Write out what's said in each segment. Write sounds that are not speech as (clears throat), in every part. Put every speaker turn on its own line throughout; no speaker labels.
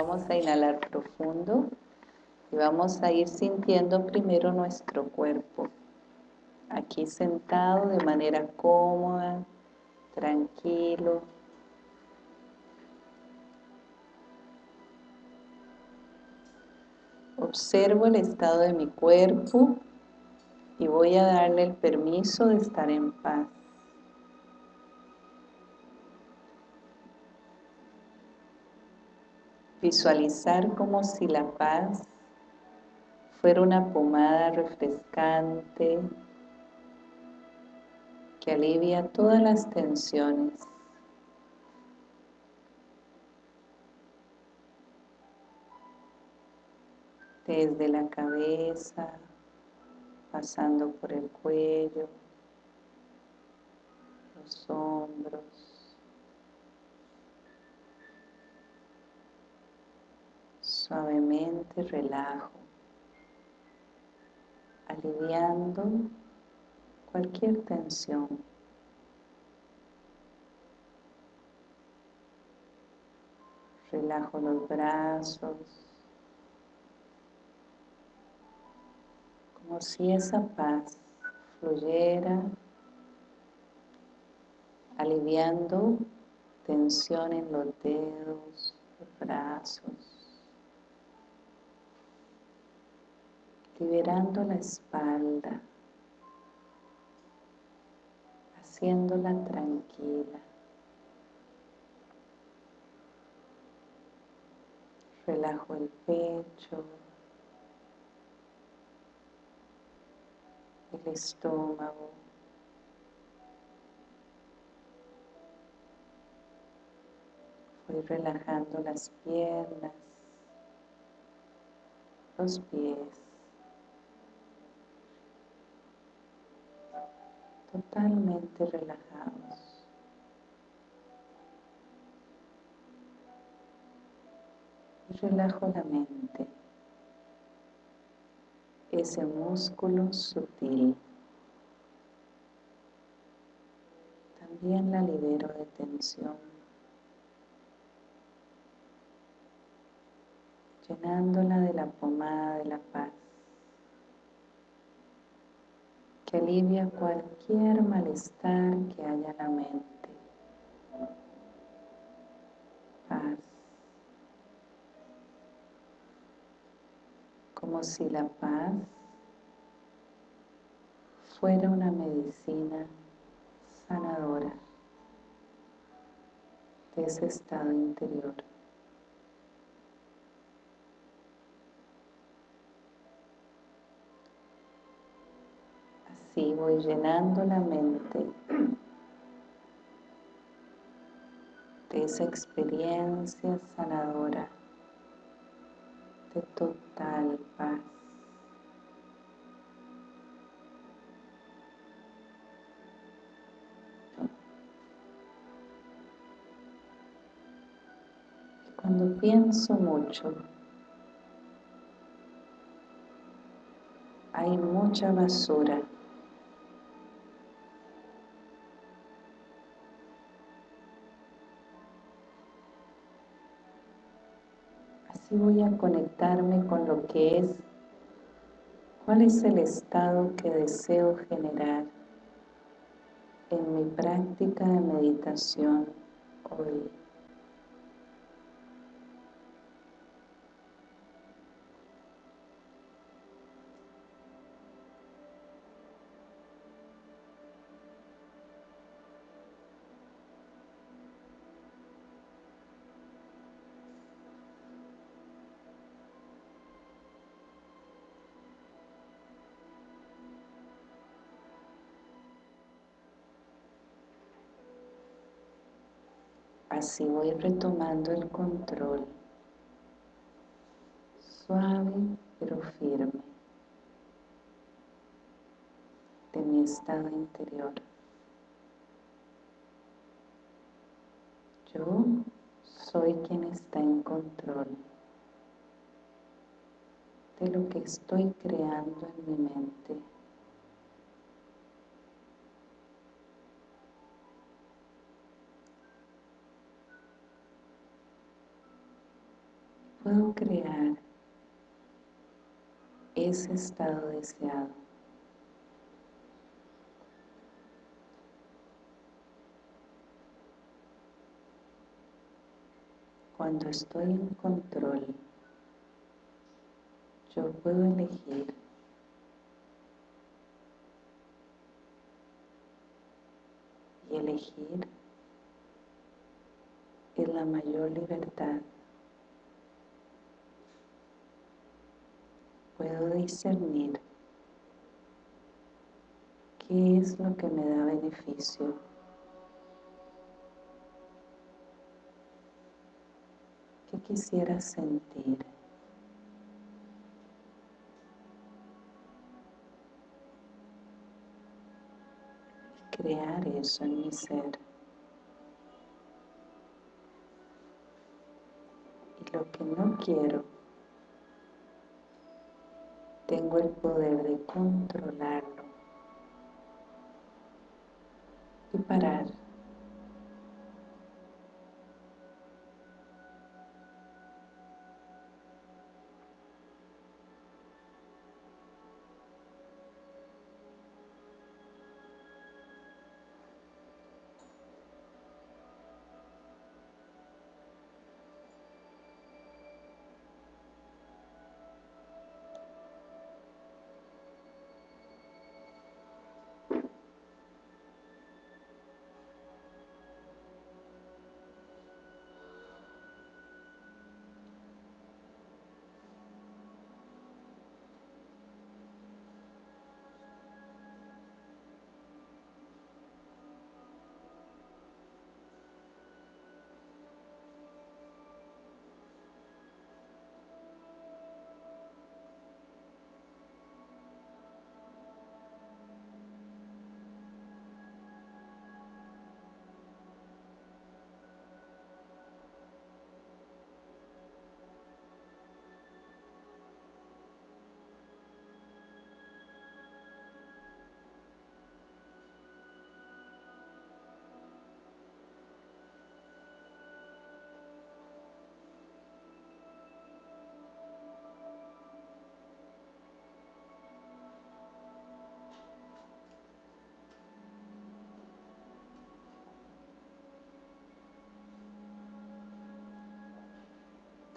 Vamos a inhalar profundo y vamos a ir sintiendo primero nuestro cuerpo. Aquí sentado de manera cómoda, tranquilo. Observo el estado de mi cuerpo y voy a darle el permiso de estar en paz. Visualizar como si la paz fuera una pomada refrescante que alivia todas las tensiones. Desde la cabeza, pasando por el cuello, los hombros, suavemente relajo, aliviando cualquier tensión. Relajo los brazos, como si esa paz fluyera, aliviando tensión en los dedos, los brazos, liberando la espalda, haciéndola tranquila. Relajo el pecho, el estómago, voy relajando las piernas, los pies, totalmente relajados. Y relajo la mente ese músculo sutil. También la libero de tensión, llenándola de la pomada de la paz, que alivia cualquier malestar que haya en la mente. Paz. como si la paz fuera una medicina sanadora de ese estado interior. Así voy llenando la mente de esa experiencia sanadora de total paz. Cuando pienso mucho, hay mucha basura voy a conectarme con lo que es, cuál es el estado que deseo generar en mi práctica de meditación hoy. Así voy retomando el control, suave pero firme, de mi estado interior. Yo soy quien está en control de lo que estoy creando en mi mente. Puedo crear ese estado deseado. Cuando estoy en control, yo puedo elegir y elegir es la mayor libertad. Puedo discernir qué es lo que me da beneficio quisiera sentir. Crear eso en mi ser. Y lo que no quiero, tengo el poder de controlarlo y parar.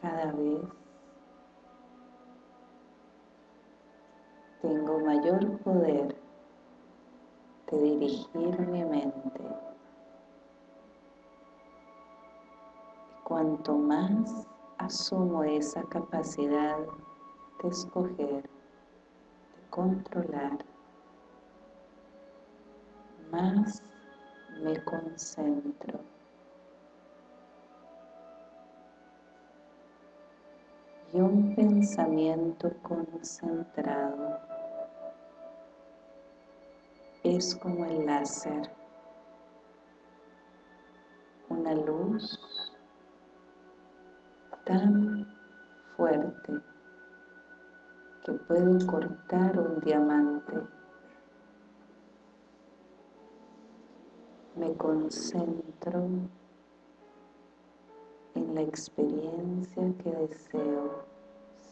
Cada vez tengo mayor poder de dirigir mi mente. cuanto más asumo esa capacidad de escoger, de controlar, más me concentro y un pensamiento concentrado es como el láser, una luz tan fuerte que puede cortar un diamante. Me concentro en la experiencia que deseo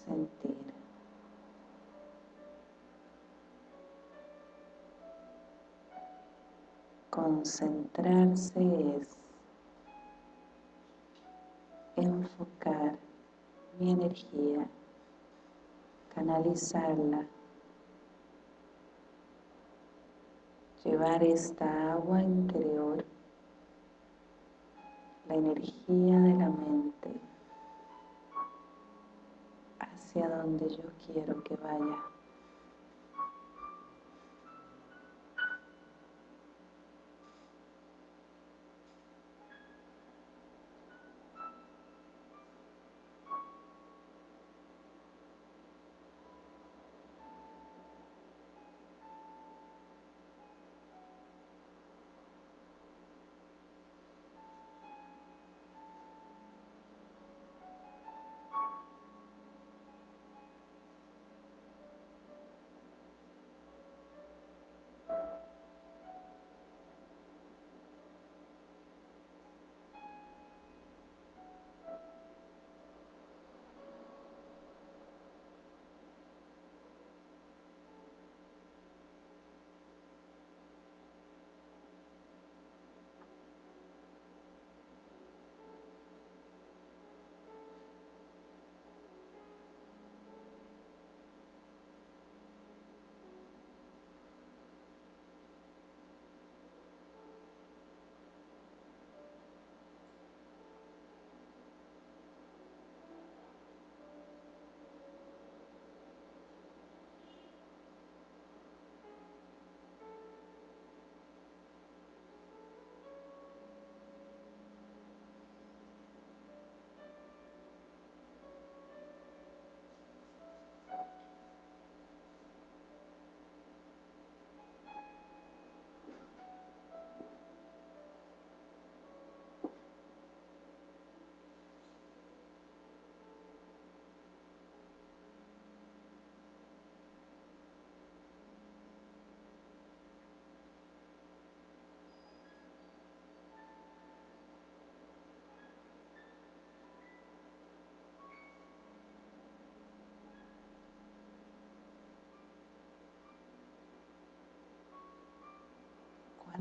sentir. Concentrarse es enfocar mi energía, canalizarla, llevar esta agua interior la energía de la mente hacia donde yo quiero que vaya.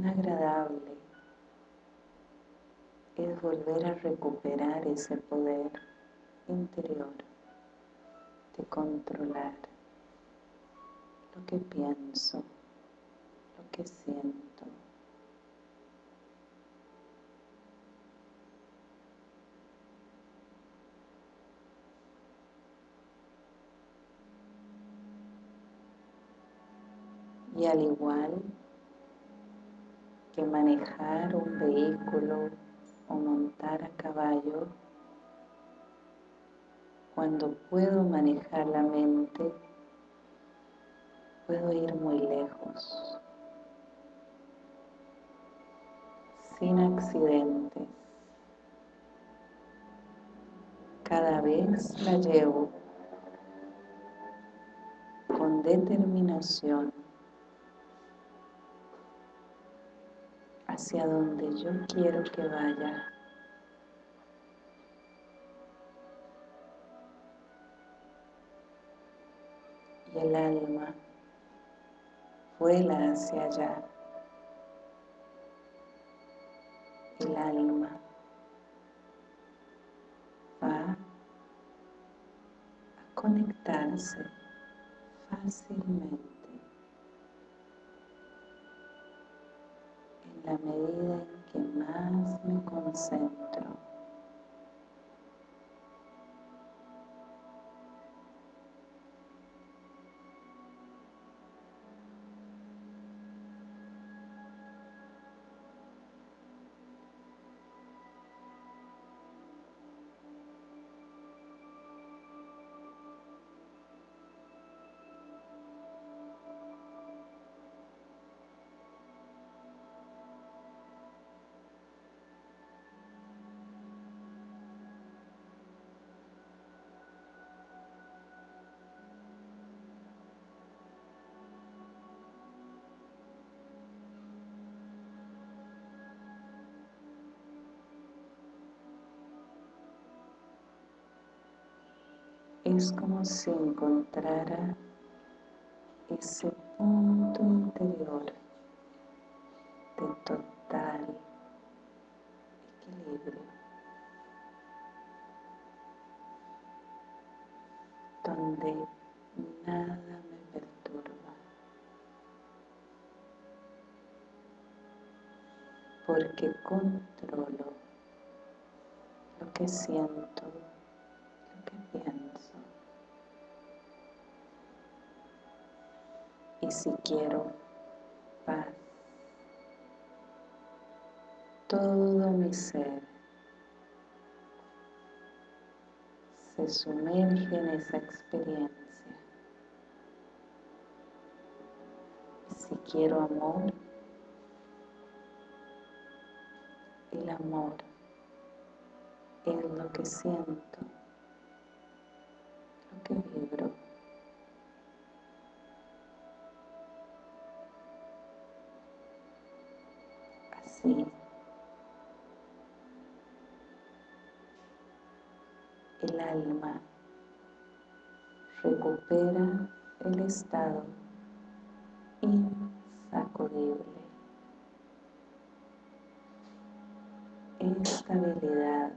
Agradable es volver a recuperar ese poder interior de controlar lo que pienso, lo que siento. Y al igual que manejar un vehículo o montar a caballo, cuando puedo manejar la mente, puedo ir muy lejos, sin accidentes. Cada vez la llevo con determinación hacia donde yo quiero que vaya. Y el alma vuela hacia allá. El alma va a conectarse fácilmente la medida en que más me concentro. Es como si encontrara ese punto interior de total equilibrio, donde nada me perturba, porque controlo lo que siento, lo que pienso. Si quiero paz, todo mi ser se sumerge en esa experiencia. Si quiero amor, el amor es lo que siento, lo que vibro. El alma recupera el estado insacudible, estabilidad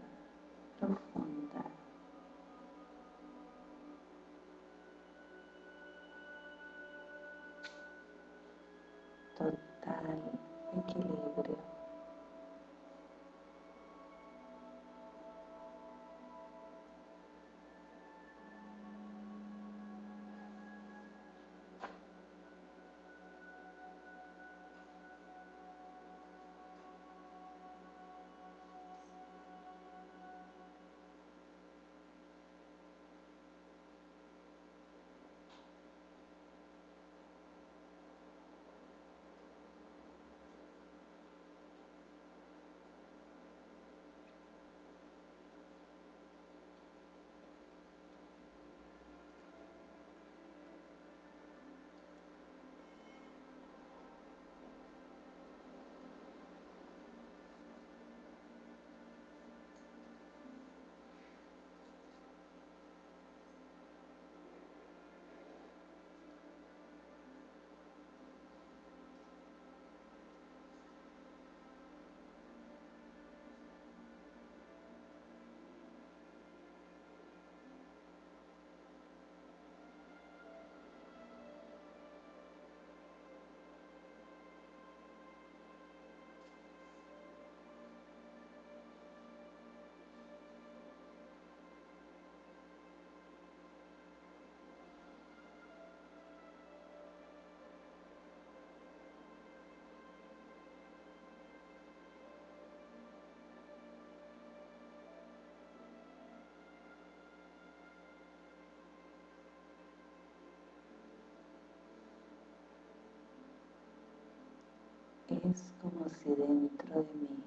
es como si dentro de mí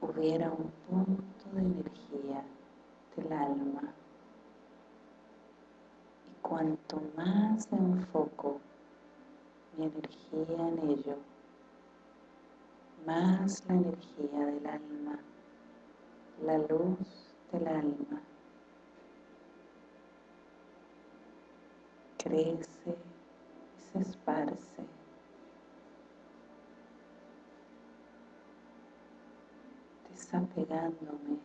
hubiera un punto de energía del alma. Y cuanto más enfoco mi energía en ello, más la energía del alma, la luz del alma crece y se esparce desapegándome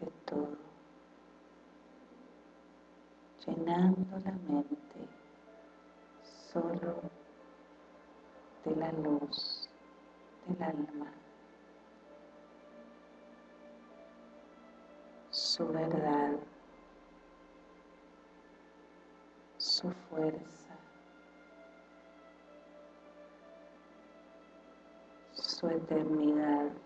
de todo, llenando la mente solo de la luz del alma, su verdad, su fuerza, su eternidad.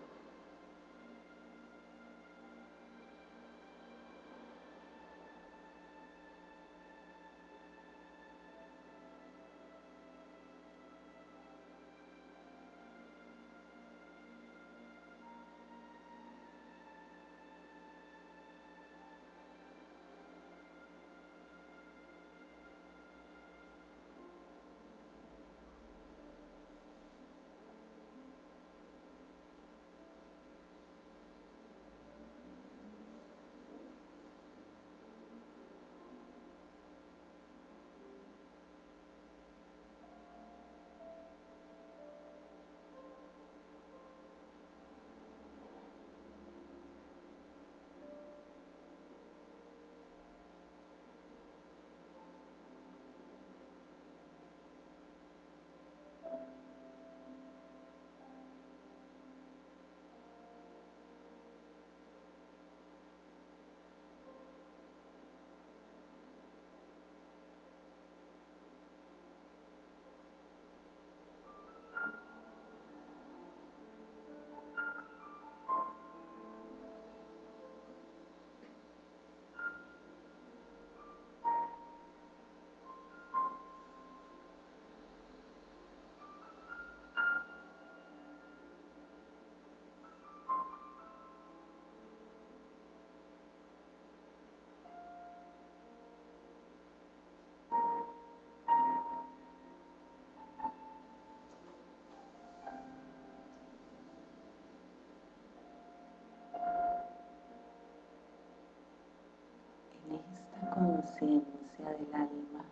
Conciencia del alma,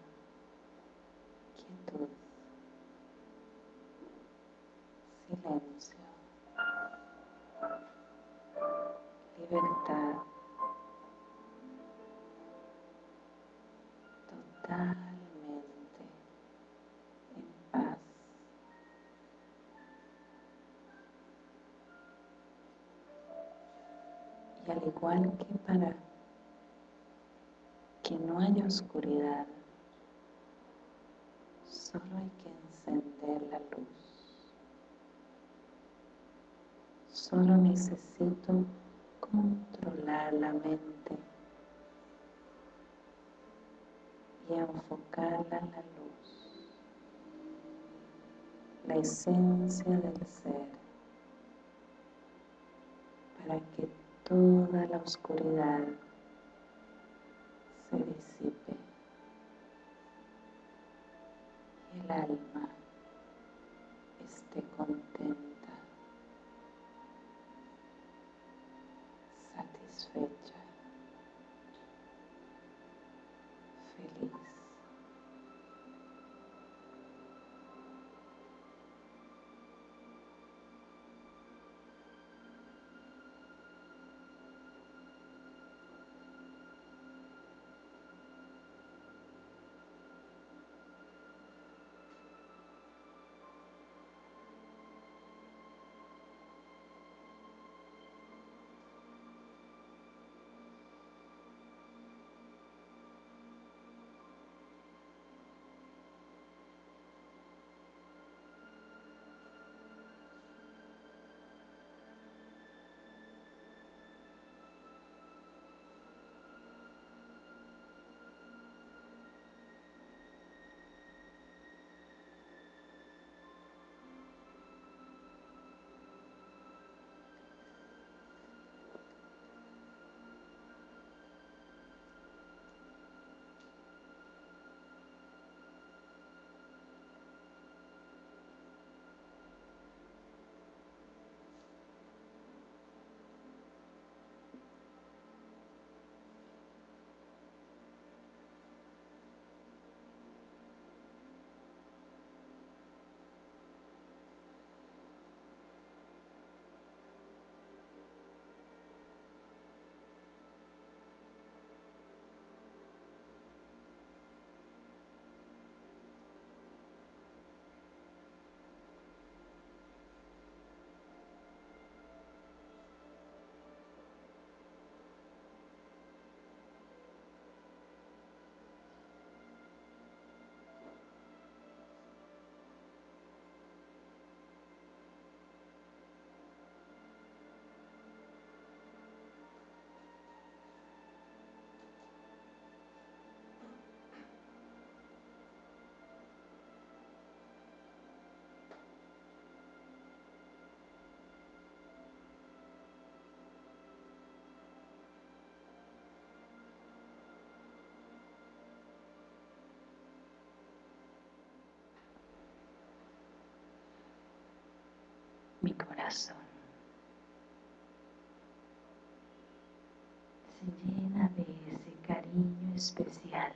quietud, silencio, libertad, totalmente en paz. Y al igual que para que no haya oscuridad, solo hay que encender la luz. Solo necesito controlar la mente y enfocarla en la luz, la esencia del ser, para que toda la oscuridad se disipe. Y el alma esté contenta, mi corazón. Se llena de ese cariño especial.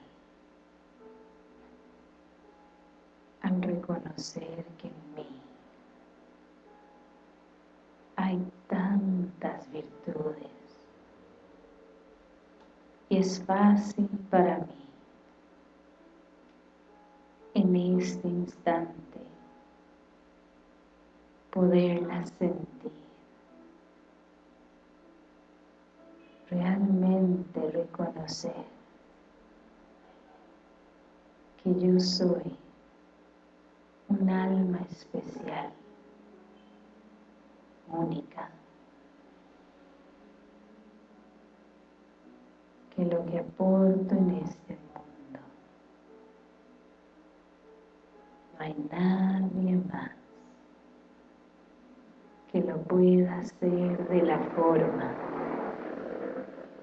Al reconocer que en mí hay tantas virtudes y es fácil para mí en este instante poderlas sentir. Realmente reconocer que yo soy un alma especial única que lo que aporto en este mundo no hay nadie más que lo pueda hacer de la forma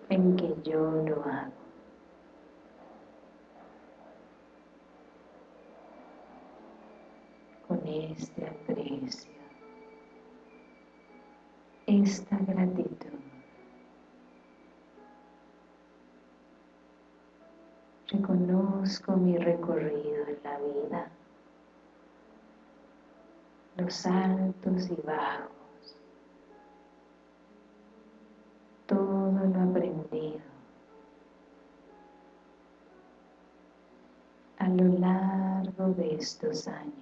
en que yo lo hago. Con este aprecio esta gratitud. Reconozco mi recorrido en la vida, los altos y bajos, de estos años.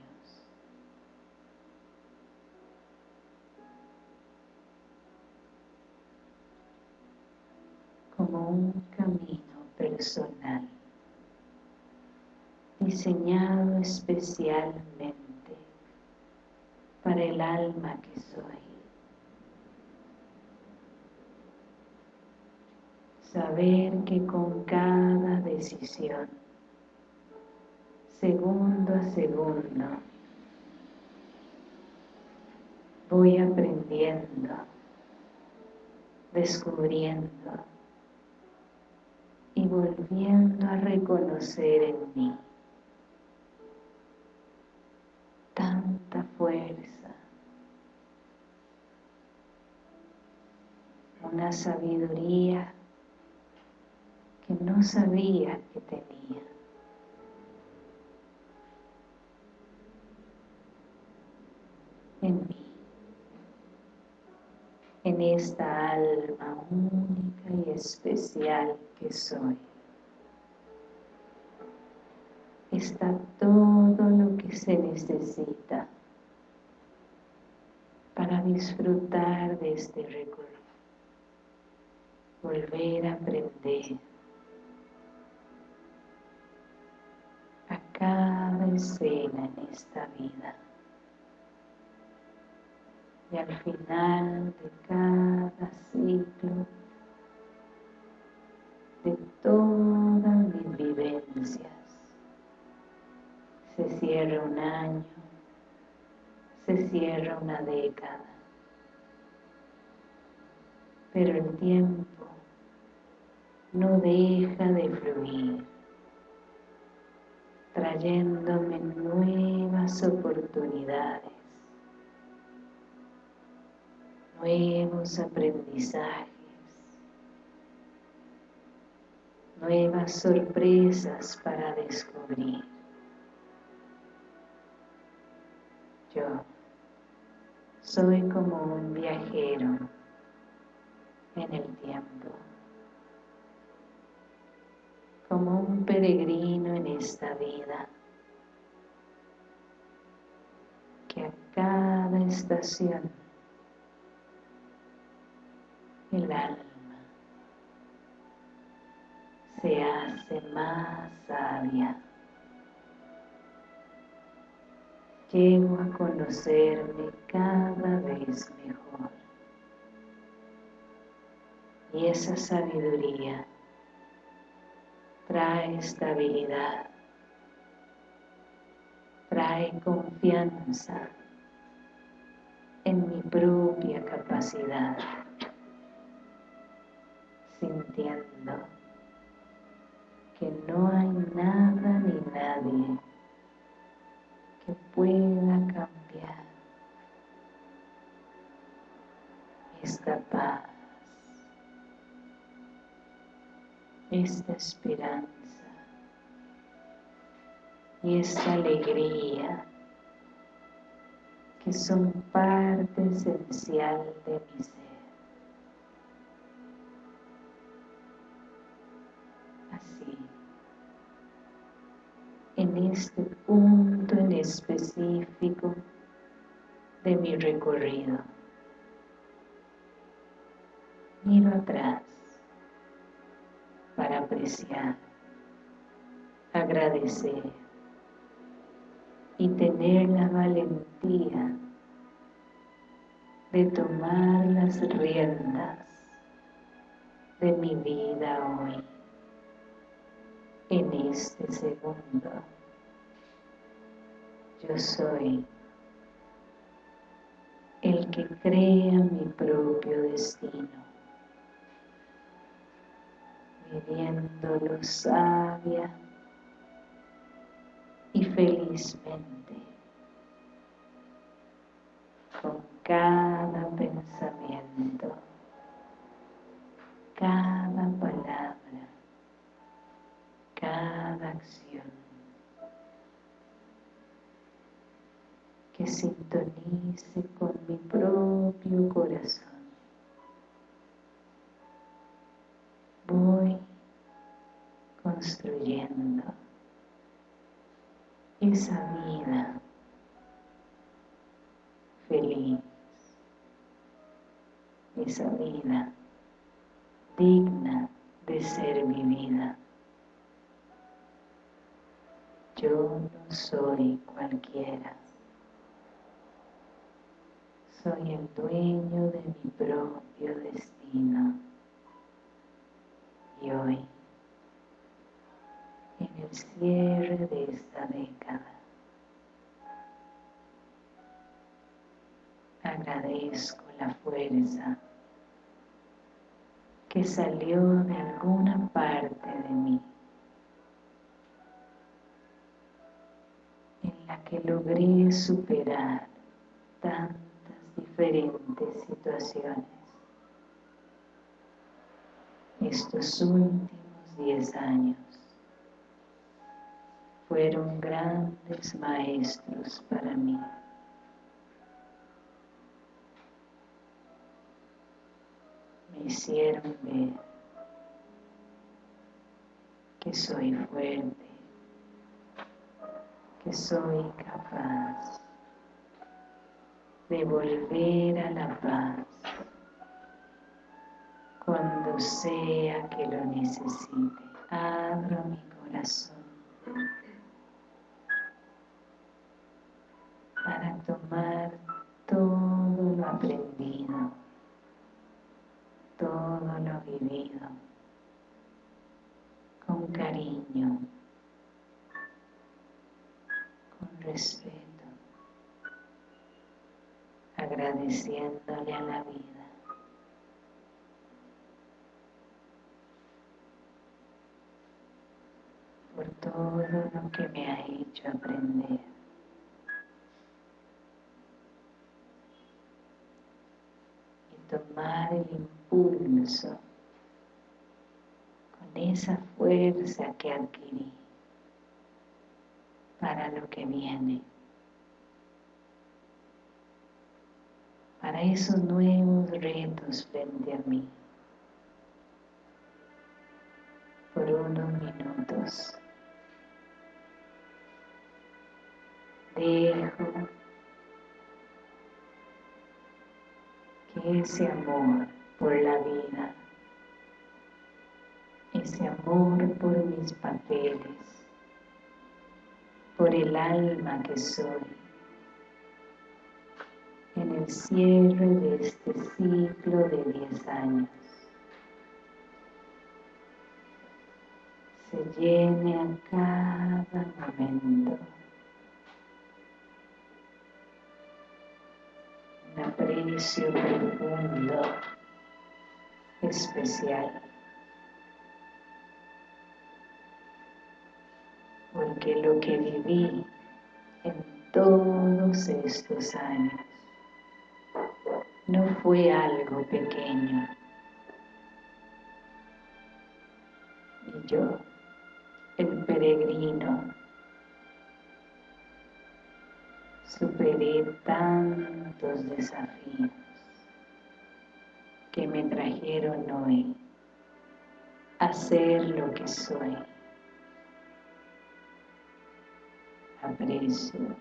como un camino personal diseñado especialmente para el alma que soy. Saber que con cada decisión, segundo a segundo, voy aprendiendo, descubriendo, y volviendo a reconocer en mí tanta fuerza, una sabiduría que no sabía que tenía. En mí en esta alma única y especial que soy. Está todo lo que se necesita para disfrutar de este recorrido. Volver a aprender a cada escena en esta vida y al final de cada ciclo de todas mis vivencias. Se cierra un año se cierra una década pero el tiempo no deja de fluir trayéndome nuevas oportunidades nuevos aprendizajes, nuevas sorpresas para descubrir. Yo soy como un viajero en el tiempo, como un peregrino en esta vida, que a cada estación el alma se hace más sabia. Llego a conocerme cada vez mejor. Y esa sabiduría trae estabilidad, trae confianza en mi propia capacidad sintiendo que no hay nada ni nadie que pueda cambiar esta paz, esta esperanza y esta alegría que son parte esencial de mi en este punto en específico de mi recorrido, miro atrás para apreciar, agradecer y tener la valentía de tomar las riendas de mi vida hoy, en este segundo. Yo soy. El que crea mi propio destino, viviéndolo sabia y felizmente con cada pensamiento, cada palabra, cada acción sintonice con mi propio corazón. Voy construyendo esa vida feliz, esa vida digna de ser vivida. Yo no soy cualquiera, soy el dueño de mi propio destino y hoy en el cierre de esta década. Agradezco la fuerza que salió de alguna parte de mí, en la que logré superar tantas diferentes situaciones. Estos últimos diez años fueron grandes maestros para mí. Me hicieron ver que soy fuerte, que soy capaz de volver a la paz cuando sea que lo necesite. Abro mi corazón para tomar todo lo aprendido, todo lo vivido, con cariño, con respeto, agradeciéndole a la vida. por todo lo que me ha hecho aprender. tomar el impulso con esa fuerza que adquirí para lo que viene, para esos nuevos retos frente a mí, por unos minutos. Dejo ese amor por la vida, ese amor por mis papeles, por el alma que soy, en el cierre de este ciclo de diez años. Se llene a cada momento un aprecio profundo, especial. Porque lo que viví en todos estos años no fue algo pequeño. yo, el peregrino, superé tantos desafíos que me trajeron hoy a ser lo que soy. Aprecio,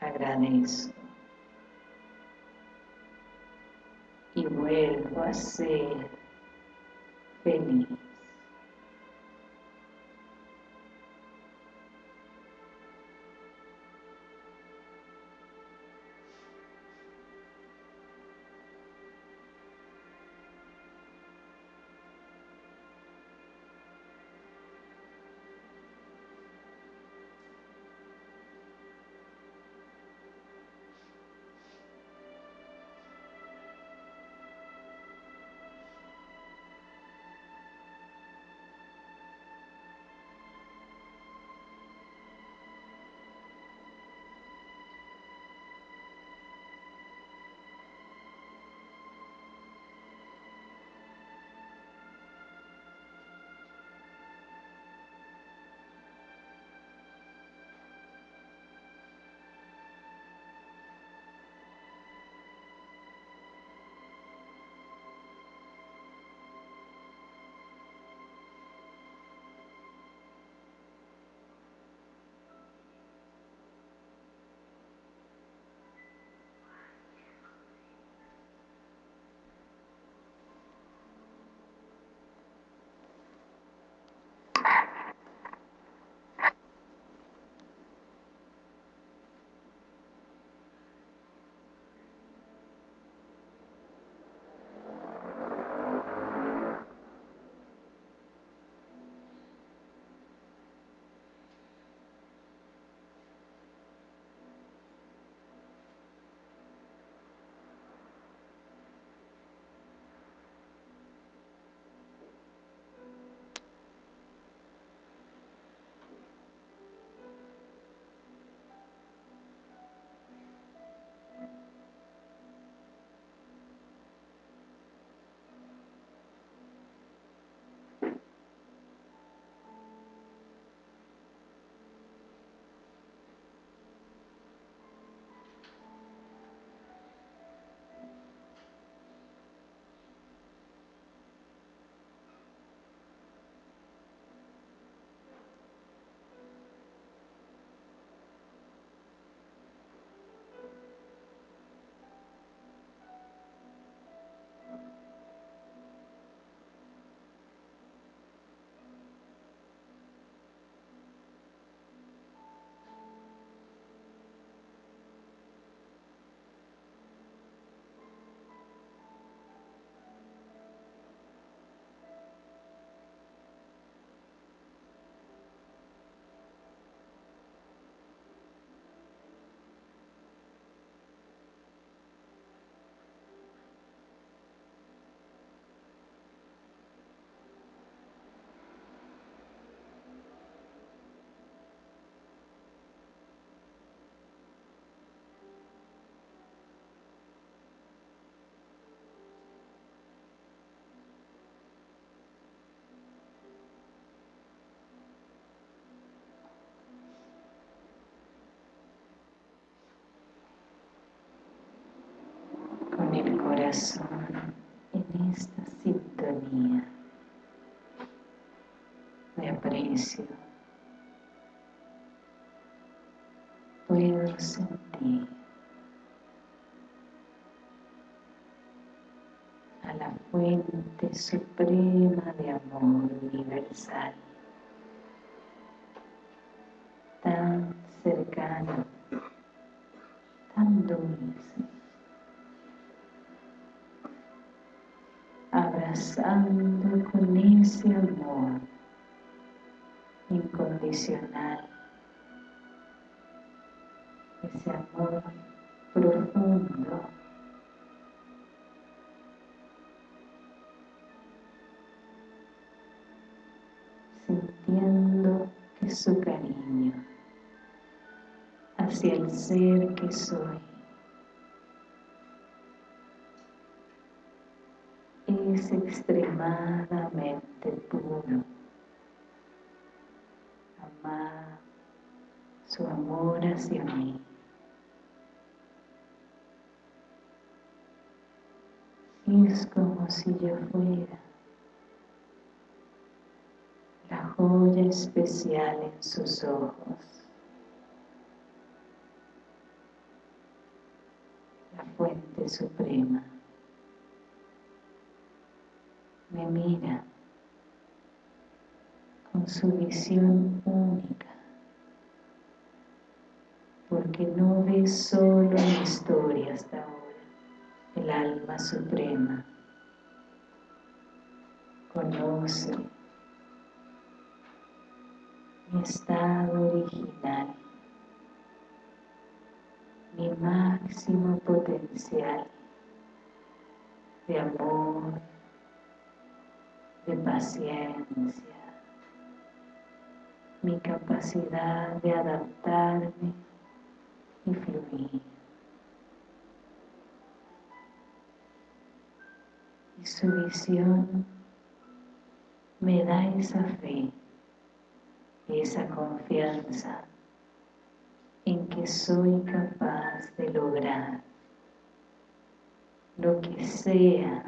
agradezco vuelvo a ser feliz. back. En esta sintonía de aprecio. Puedo sentir a la fuente suprema de amor universal, abrazando con ese amor incondicional, ese amor profundo. sintiendo que su cariño hacia el ser que soy es extremadamente puro, amar su amor hacia mí. Y es como si yo fuera la joya especial en sus ojos. La fuente suprema. Me mira con su visión única porque no ve solo mi historia hasta ahora el alma suprema. Conoce mi estado original, mi máximo potencial de amor, de paciencia, mi capacidad de adaptarme y fluir. y su visión me da esa fe, esa confianza en que soy capaz de lograr lo que sea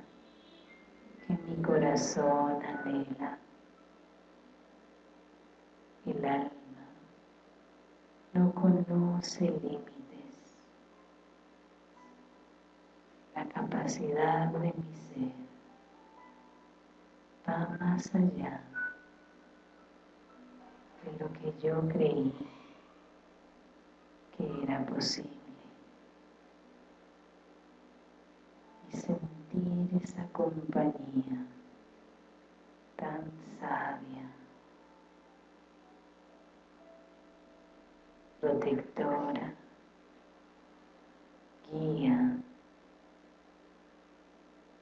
mi corazón anhela. El alma no conoce límites. La capacidad de mi ser va más allá de lo que yo creí que era posible. Sentir esa compañía tan sabia, protectora, guía,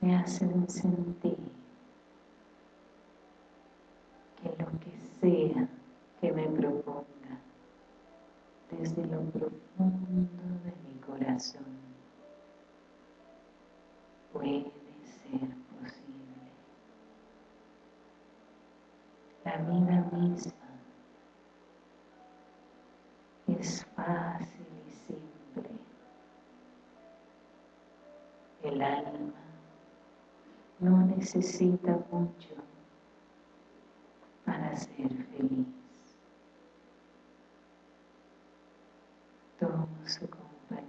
me hacen sentir que lo que sea que me proponga desde lo profundo de mi corazón puede ser posible. La vida misma es fácil y simple. El alma no necesita mucho para ser feliz. Tomo su compañía,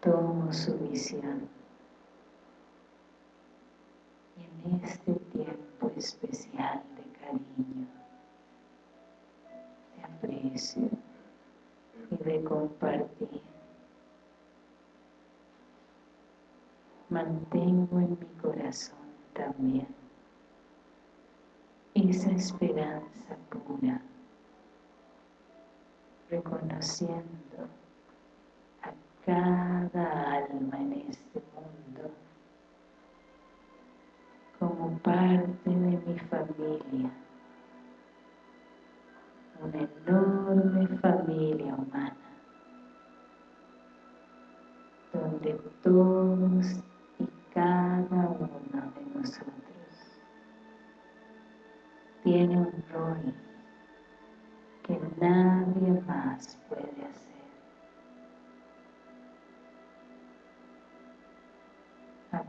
tomo su visión. Y en este tiempo especial de cariño, de aprecio y de compartir, mantengo en mi corazón también esa esperanza pura, reconociendo cada alma en este mundo como parte de mi familia, una enorme familia humana, donde todos y cada uno de nosotros tiene un rol que nadie más puede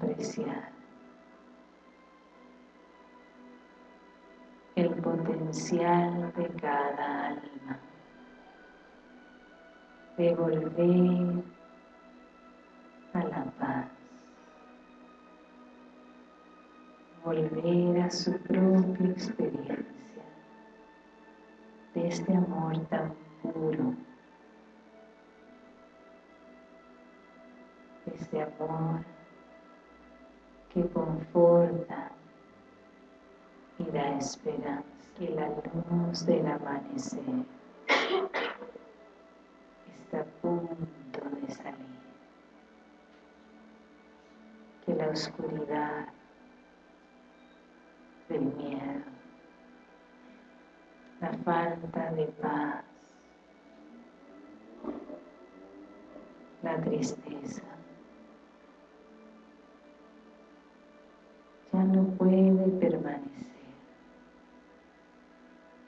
Apreciar el potencial de cada alma, de volver a la paz. volver a su propia experiencia de este amor tan puro, de este amor que conforta y da esperanza, que la luz del amanecer está a punto de salir, que la oscuridad del miedo, la falta de paz, la tristeza, no puede permanecer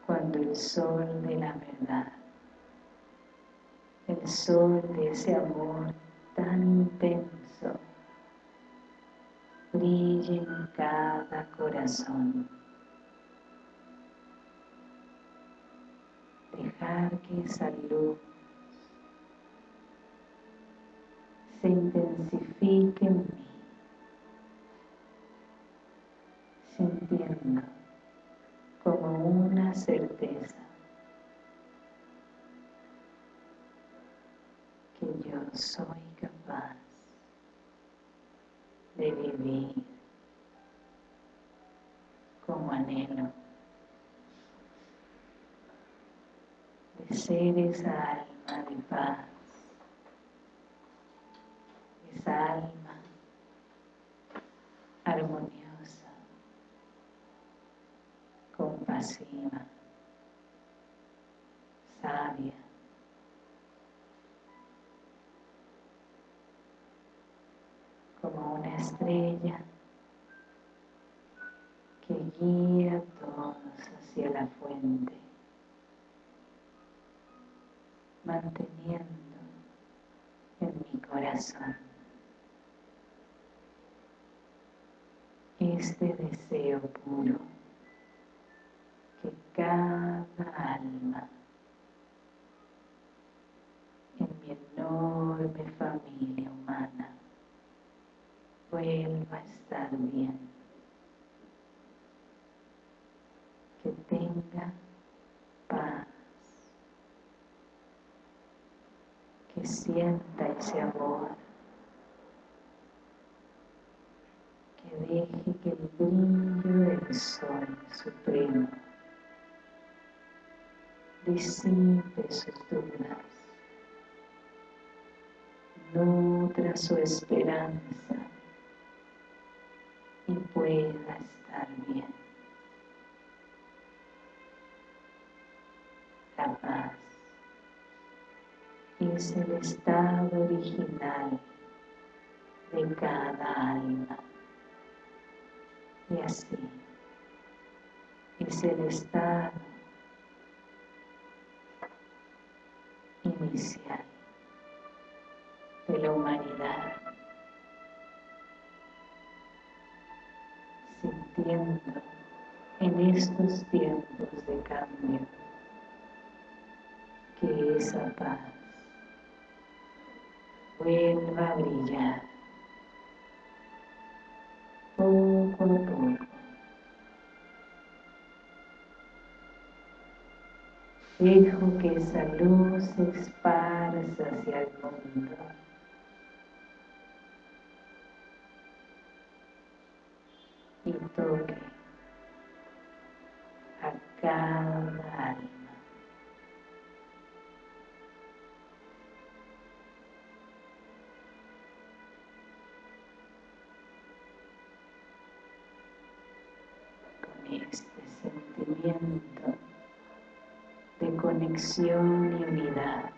cuando el sol de la verdad, el sol de ese amor tan intenso, brille en cada corazón. Dejar que esa luz se intensifique en mí como una certeza que yo soy capaz de vivir como anhelo, de ser esa alma de paz, esa alma armoniosa, sabia, como una estrella que guía a todos hacia la fuente, manteniendo en mi corazón este deseo puro cada alma. En mi enorme familia humana vuelva a estar bien, que tenga paz, que sienta ese amor, que deje que el brillo del sol supremo disipe sus dudas, nutra su esperanza y pueda estar bien. La paz es el estado original de cada alma. Y así es el estado de la humanidad. sintiendo en estos tiempos de cambio que esa paz vuelva a brillar poco a poco. Dejo que esa luz se esparza hacia el mundo. y toque a cada alma. Con este sentimiento conexión y unidad,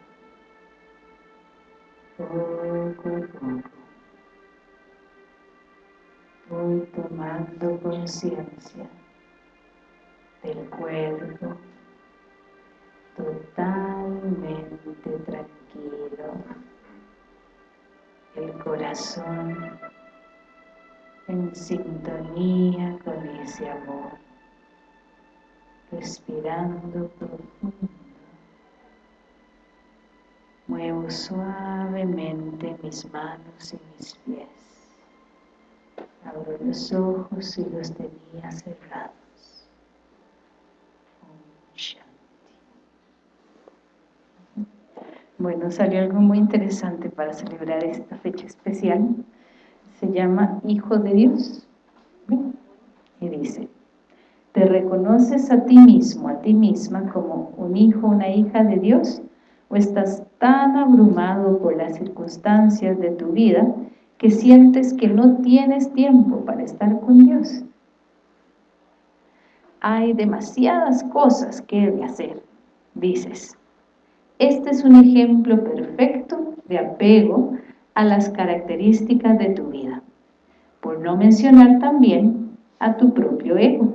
poco a poco voy tomando conciencia del cuerpo totalmente tranquilo, el corazón en sintonía con ese amor, respirando profundo. Muevo suavemente mis manos y mis pies. Abro los ojos y los tenía cerrados. Bueno, salió algo muy interesante para celebrar esta fecha especial. Se llama Hijo de Dios. Y dice, ¿te reconoces a ti mismo, a ti misma como un hijo, una hija de Dios? ¿O estás tan abrumado por las circunstancias de tu vida que sientes que no tienes tiempo para estar con Dios. Hay demasiadas cosas que de hacer, dices. Este es un ejemplo perfecto de apego a las características de tu vida, por no mencionar también a tu propio ego.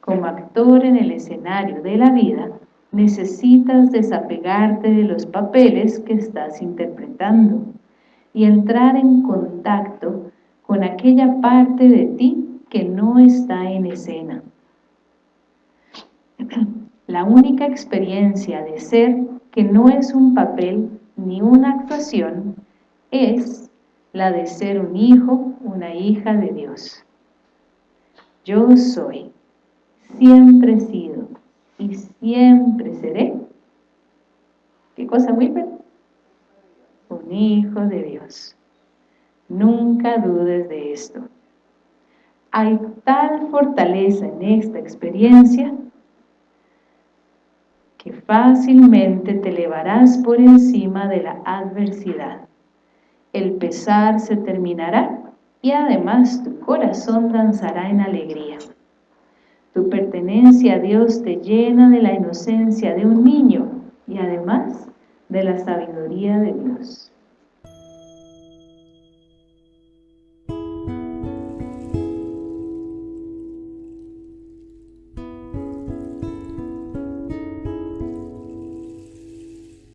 como actor en el escenario de la vida, necesitas desapegarte de los papeles que estás interpretando y entrar en contacto con aquella parte de ti que no está en escena. (clears throat) La única experiencia de ser que no es un papel ni una actuación es la de ser un hijo, una hija de Dios. Yo soy, siempre he sido y siempre seré. ¿Qué cosa muy Un hijo de Dios. Nunca dudes de esto. Hay tal fortaleza en esta experiencia que fácilmente te elevarás por encima de la adversidad. El pesar se terminará y además tu corazón danzará en alegría. Tu pertenencia a Dios te llena de la inocencia de un niño y además de la sabiduría de Dios.